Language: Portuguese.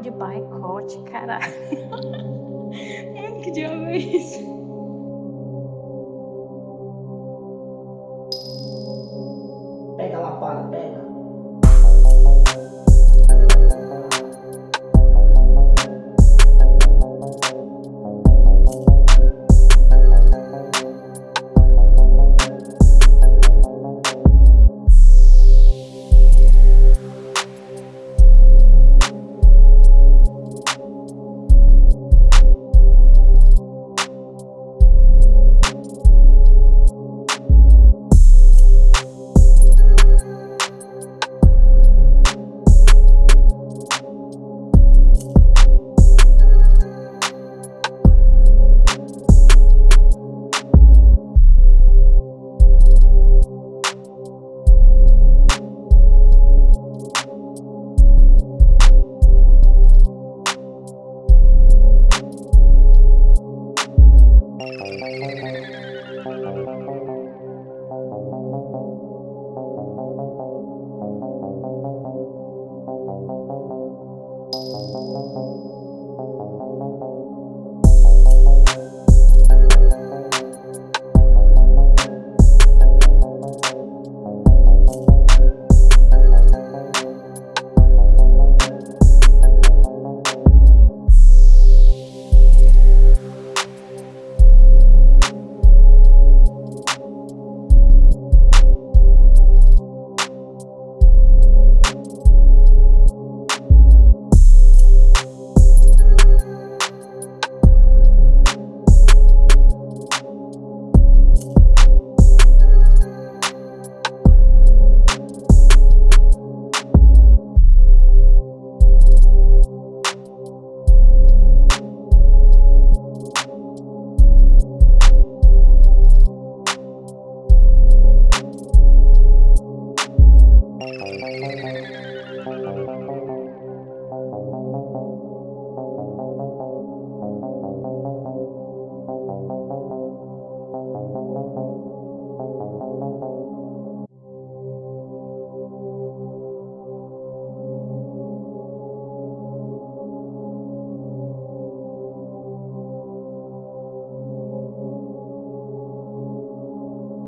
de boicote, caralho. que diabo é isso? Pega a lapada, pega.